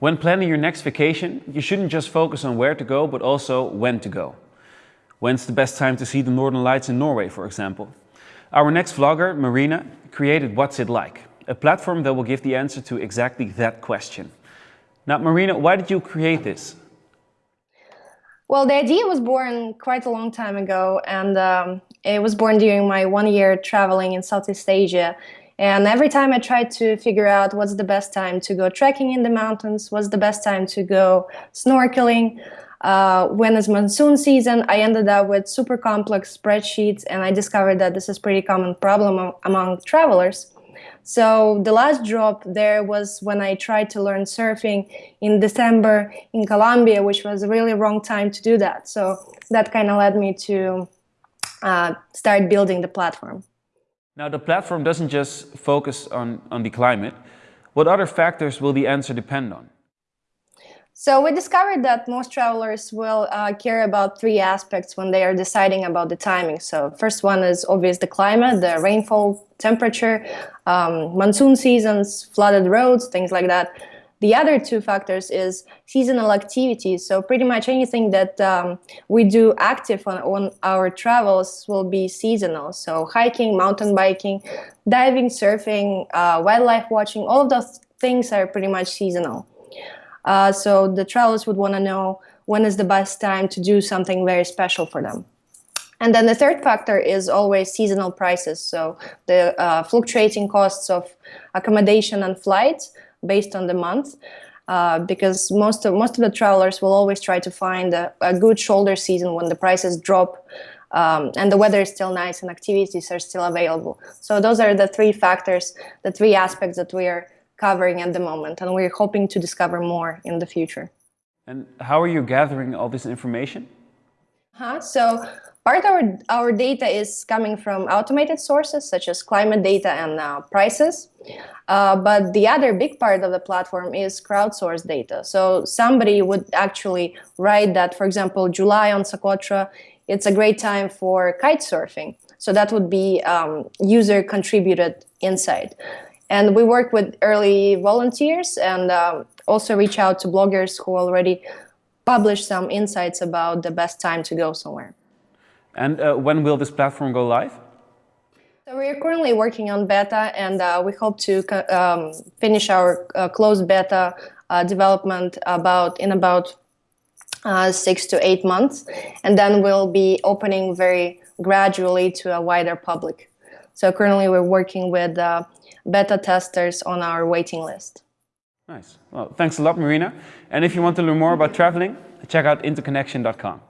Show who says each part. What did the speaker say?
Speaker 1: When planning your next vacation, you shouldn't just focus on where to go, but also when to go. When's the best time to see the Northern Lights in Norway, for example? Our next vlogger, Marina, created What's It Like, a platform that will give the answer to exactly that question. Now, Marina, why did you create this?
Speaker 2: Well, the idea was born quite a long time ago, and um, it was born during my one year traveling in Southeast Asia. And every time I tried to figure out what's the best time to go trekking in the mountains, what's the best time to go snorkeling, uh, when is monsoon season, I ended up with super complex spreadsheets and I discovered that this is pretty common problem among travelers. So the last drop there was when I tried to learn surfing in December in Colombia, which was a really wrong time to do that. So that kind of led me to uh, start building the platform.
Speaker 1: Now the platform doesn't just focus on, on the climate. What other factors will the answer depend on?
Speaker 2: So we discovered that most travelers will uh, care about three aspects when they are deciding about the timing. So first one is obvious the climate, the rainfall, temperature, um, monsoon seasons, flooded roads, things like that. The other two factors is seasonal activities. So pretty much anything that um, we do active on, on our travels will be seasonal. So hiking, mountain biking, diving, surfing, uh, wildlife watching, all of those things are pretty much seasonal. Uh, so the travelers would want to know when is the best time to do something very special for them. And then the third factor is always seasonal prices. So the uh, fluctuating costs of accommodation and flights based on the month. Uh, because most of most of the travelers will always try to find a, a good shoulder season when the prices drop um, and the weather is still nice and activities are still available. So those are the three factors, the three aspects that we are covering at the moment, and we're hoping to discover more in the future.
Speaker 1: And how are you gathering all this information?
Speaker 2: Huh? So part of our, our data is coming from automated sources such as climate data and uh, prices. Uh, but the other big part of the platform is crowdsourced data. So somebody would actually write that, for example, July on Socotra, it's a great time for kite surfing. So that would be um, user contributed insight. And we work with early volunteers and uh, also reach out to bloggers who already publish some insights about the best time to go somewhere.
Speaker 1: And uh, when will this platform go live?
Speaker 2: So we are currently working on beta and uh, we hope to um, finish our uh, closed beta uh, development about in about uh, six to eight months. And then we'll be opening very gradually to a wider public. So currently we're working with beta testers on our waiting list.
Speaker 1: Nice. Well, thanks a lot, Marina. And if you want to learn more about traveling, check out interconnection.com.